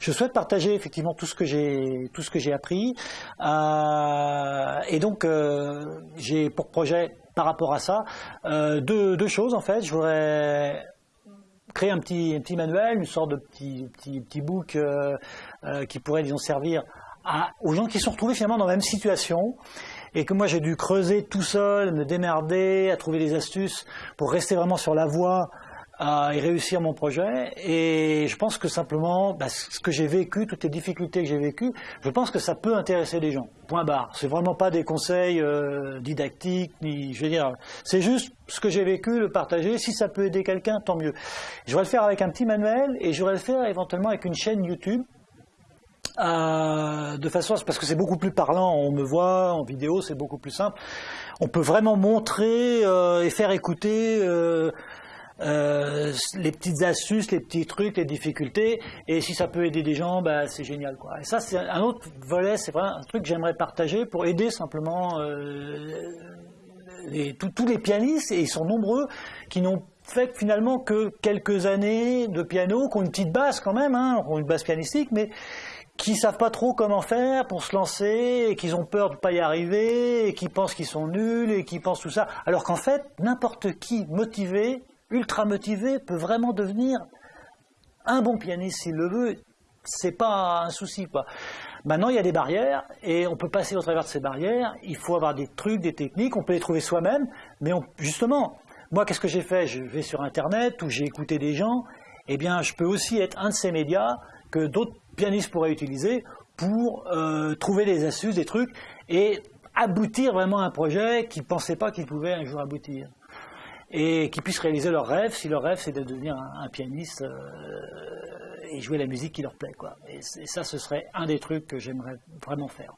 je souhaite partager effectivement tout ce que j'ai tout ce que j'ai appris. Euh, et donc, euh, j'ai pour projet par rapport à ça deux, deux, choses en fait. Je voudrais créer un petit, un petit manuel, une sorte de petit, petit, petit book qui pourrait disons servir à, aux gens qui sont retrouvés finalement dans la même situation et que moi j'ai dû creuser tout seul, me démerder, à trouver des astuces pour rester vraiment sur la voie et réussir mon projet. Et je pense que simplement, bah, ce que j'ai vécu, toutes les difficultés que j'ai vécues, je pense que ça peut intéresser les gens. Point barre. C'est vraiment pas des conseils euh, didactiques, ni, je veux dire, c'est juste ce que j'ai vécu, le partager. Si ça peut aider quelqu'un, tant mieux. Je vais le faire avec un petit manuel et je vais le faire éventuellement avec une chaîne YouTube euh, de façon, parce que c'est beaucoup plus parlant, on me voit en vidéo, c'est beaucoup plus simple. On peut vraiment montrer euh, et faire écouter euh, les petites astuces, les petits trucs, les difficultés, et si ça peut aider des gens, bah, c'est génial. Quoi. Et ça, c'est un autre volet, c'est vraiment un truc que j'aimerais partager pour aider simplement les, tous les pianistes, et ils sont nombreux, qui n'ont fait finalement que quelques années de piano, qui ont une petite base quand même, hein, ont une base pianistique, mais qui savent pas trop comment faire pour se lancer, et qu'ils ont peur de pas y arriver, et qui pensent qu'ils sont nuls, et qui pensent tout ça. Alors qu'en fait, n'importe qui motivé, ultra motivé, peut vraiment devenir un bon pianiste s'il le veut. C'est pas un souci, quoi. Maintenant, il y a des barrières, et on peut passer au travers de ces barrières. Il faut avoir des trucs, des techniques, on peut les trouver soi-même, mais justement, moi, qu'est-ce que j'ai fait? Je vais sur Internet, où j'ai écouté des gens, eh bien, je peux aussi être un de ces médias que d'autres pianiste pourrait utiliser pour euh, trouver des astuces, des trucs, et aboutir vraiment à un projet qu'ils ne pensaient pas qu'ils pouvaient un jour aboutir. Et qu'ils puissent réaliser leur rêve, si leur rêve c'est de devenir un, pianiste euh, et jouer la musique qui leur plaît. Quoi. et ça, ce serait un des trucs que j'aimerais vraiment faire.